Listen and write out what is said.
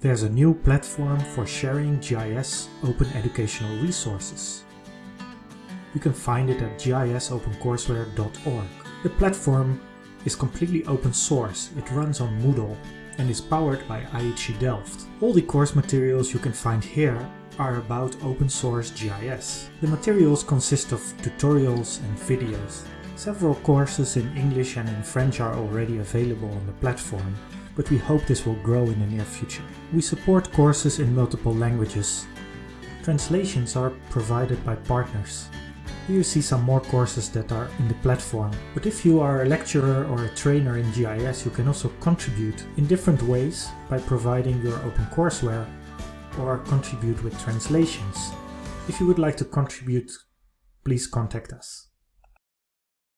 There's a new platform for sharing GIS open educational resources. You can find it at gisopencourseware.org. The platform is completely open source. It runs on Moodle and is powered by IHE Delft. All the course materials you can find here are about open source GIS. The materials consist of tutorials and videos. Several courses in English and in French are already available on the platform, but we hope this will grow in the near future. We support courses in multiple languages. Translations are provided by partners. Here you see some more courses that are in the platform. But if you are a lecturer or a trainer in GIS, you can also contribute in different ways by providing your OpenCourseware or contribute with translations. If you would like to contribute, please contact us.